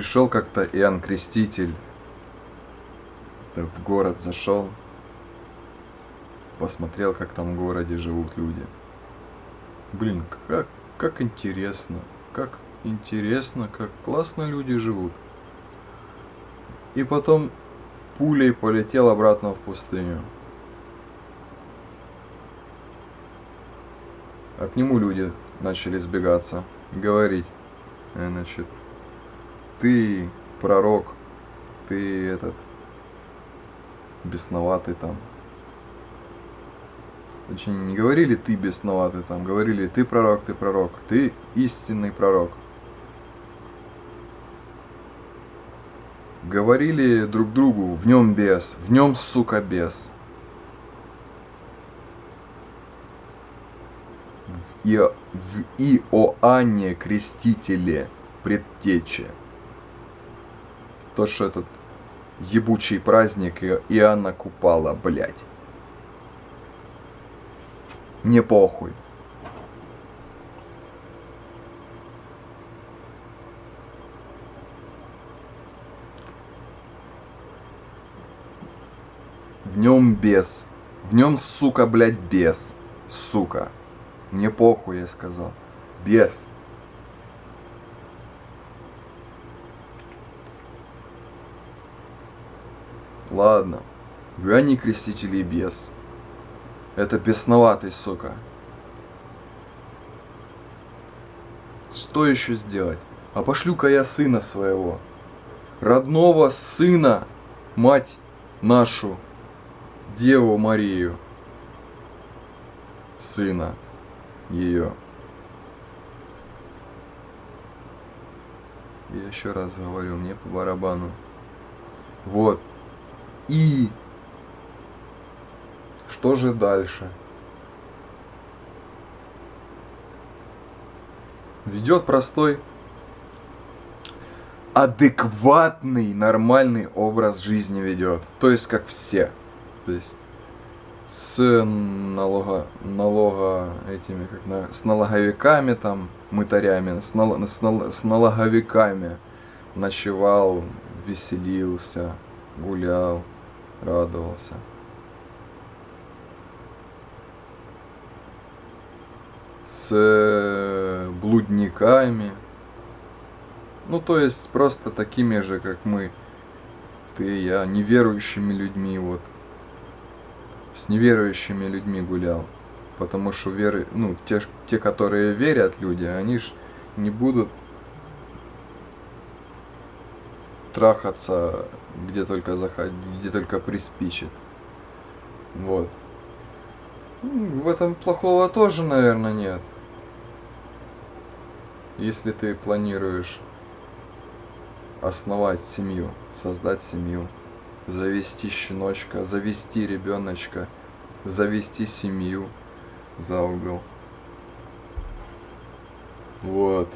пришел как-то Иоанн Креститель в город зашел, посмотрел, как там в городе живут люди. Блин, как, как интересно, как интересно, как классно люди живут. И потом пулей полетел обратно в пустыню. А к нему люди начали сбегаться, говорить, э, значит, ты пророк, ты этот, бесноватый там. Точнее, не говорили ты бесноватый там, говорили ты пророк, ты пророк, ты истинный пророк. Говорили друг другу, в нем бес, в нем, сука, бес. В, Ио, в Иоанне Крестителе предтече. То, что этот ебучий праздник Иоанна Купала, блядь. Мне похуй. В нем бес. В нем, сука, блядь, бес. Сука. Мне похуй, я сказал. Бес. Ладно. Иоанне Крестителей бес. Это бесноватый, сука. Что еще сделать? А пошлю-ка я сына своего. Родного сына, мать нашу, Деву Марию. Сына ее. Я еще раз говорю, мне по барабану. Вот. И что же дальше? Ведет простой, адекватный, нормальный образ жизни ведет. То есть, как все. То есть, с налога, налога этими, как на, с налоговиками там, мытарями, с, нал, с, нал, с налоговиками ночевал, веселился, гулял радовался. С э, блудниками. Ну, то есть, просто такими же, как мы. Ты и я, неверующими людьми, вот. С неверующими людьми гулял. Потому что веры, ну, те, те, которые верят люди, они ж не будут трахаться где только заходить, где только приспичит. Вот. В этом плохого тоже, наверное, нет. Если ты планируешь основать семью, создать семью, завести щеночка, завести ребеночка, завести семью за угол. Вот.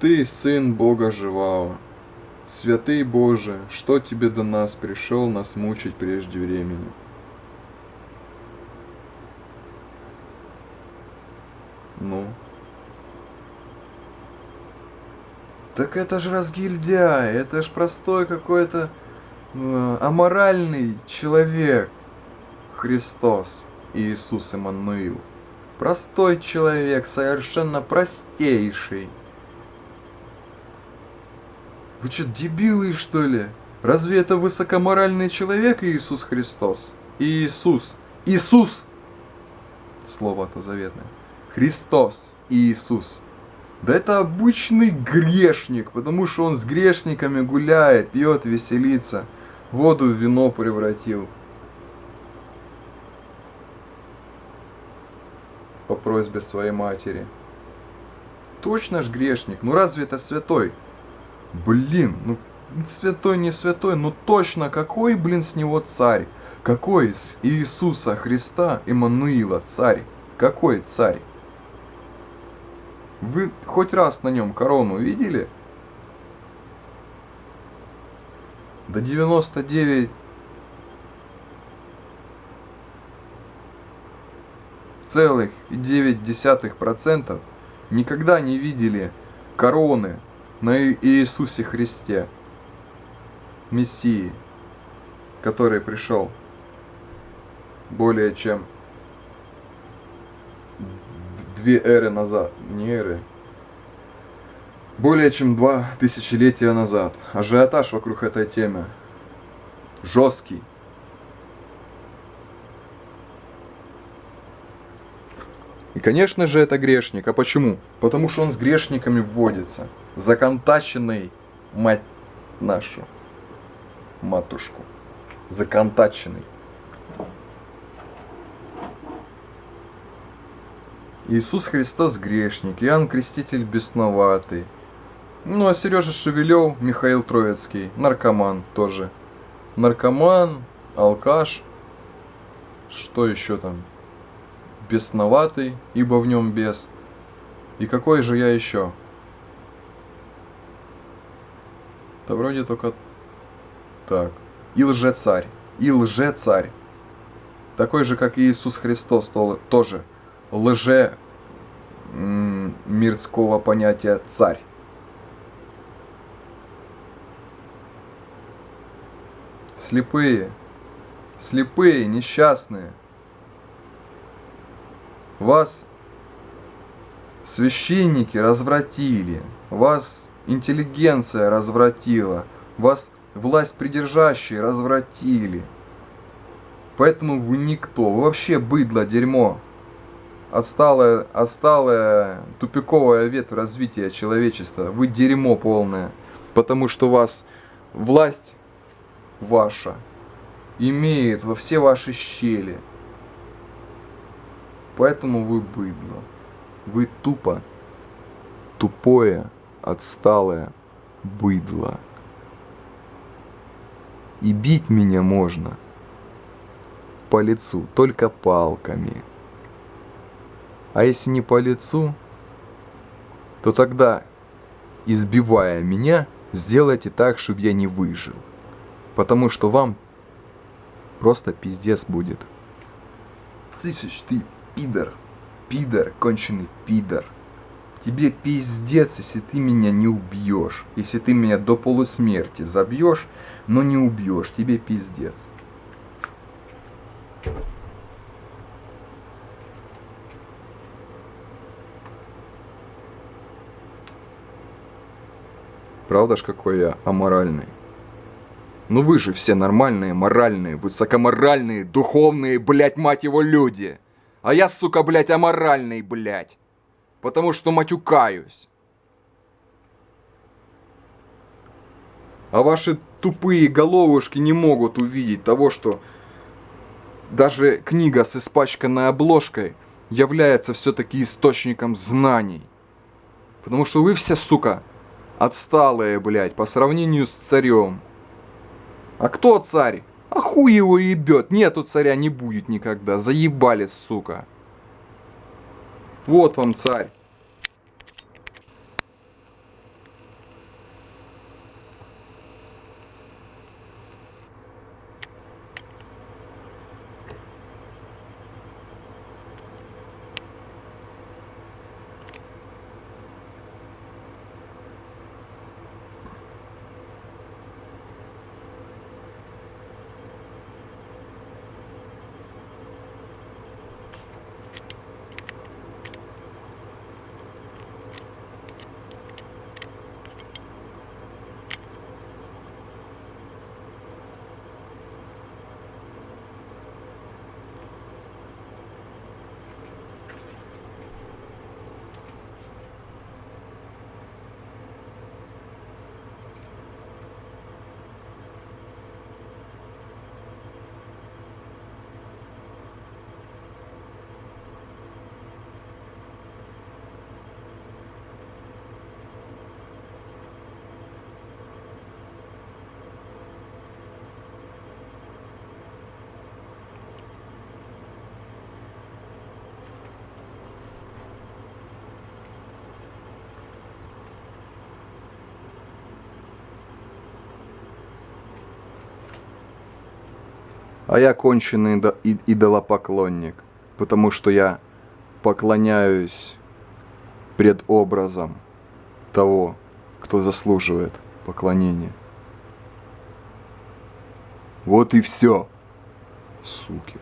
Ты, Сын Бога Живао, Святый Боже, что Тебе до нас пришел нас мучить прежде времени? Ну? Так это ж разгильдяй, это ж простой какой-то э, аморальный человек. Христос, Иисус Иммануил. Простой человек, совершенно простейший. Вы что, дебилы, что ли? Разве это высокоморальный человек Иисус Христос? Иисус. Иисус! Слово то заветное. Христос. Иисус. Да это обычный грешник, потому что он с грешниками гуляет, пьет, веселится. Воду в вино превратил. По просьбе своей матери. Точно ж грешник, ну разве это святой? Блин, ну святой не святой, но точно какой, блин, с него царь? Какой с Иисуса Христа Иммануила царь? Какой царь? Вы хоть раз на нем корону видели? До 99 целых 9 десятых процентов никогда не видели короны на Иисусе Христе, Мессии, который пришел более чем две эры назад, не эры, более чем два тысячелетия назад. Ажиотаж вокруг этой темы жесткий. И, конечно же, это грешник. А почему? Потому что он с грешниками вводится. Законтаченный, мать нашу, матушку. Законтаченный. Иисус Христос грешник, Иоанн Креститель бесноватый. Ну а Сережа Шевелев, Михаил Троицкий, наркоман тоже. Наркоман, алкаш, что еще там? Бесноватый, ибо в нем бес. И какой же я еще? Да вроде только так. И лжецарь. И лжецарь. Такой же, как и Иисус Христос, тоже лже мирского понятия царь. Слепые, слепые, несчастные. Вас священники развратили, вас интеллигенция развратила, вас власть придержащие развратили. Поэтому вы никто, вы вообще быдло, дерьмо отсталая, отсталая тупиковая ветвь развития человечества. Вы дерьмо полное. Потому что вас власть ваша имеет во все ваши щели. Поэтому вы быдло. Вы тупо, тупое, отсталое быдло. И бить меня можно по лицу только палками. А если не по лицу, то тогда, избивая меня, сделайте так, чтобы я не выжил. Потому что вам просто пиздец будет. Тысяч, ты пидор, пидор, конченый пидор. Тебе пиздец, если ты меня не убьешь. Если ты меня до полусмерти забьешь, но не убьешь, тебе пиздец. Правда ж какой я аморальный? Ну вы же все нормальные, моральные, высокоморальные, духовные, блять, мать его, люди. А я, сука, блять, аморальный, блять. Потому что матюкаюсь. А ваши тупые головушки не могут увидеть того, что даже книга с испачканной обложкой является все-таки источником знаний. Потому что вы все, сука, Отсталые, блядь, по сравнению с царем. А кто царь? А хуй его ебет. Нету царя, не будет никогда. Заебали, сука. Вот вам царь. А я конченый идолопоклонник, потому что я поклоняюсь предобразом того, кто заслуживает поклонения. Вот и все, суки.